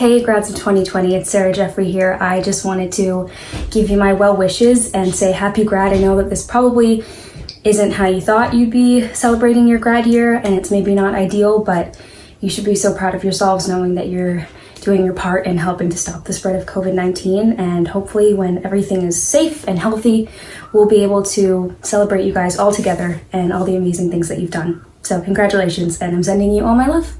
Hey grads of 2020, it's Sarah Jeffery here. I just wanted to give you my well wishes and say happy grad. I know that this probably isn't how you thought you'd be celebrating your grad year and it's maybe not ideal, but you should be so proud of yourselves knowing that you're doing your part in helping to stop the spread of COVID-19 and hopefully when everything is safe and healthy, we'll be able to celebrate you guys all together and all the amazing things that you've done. So congratulations and I'm sending you all my love.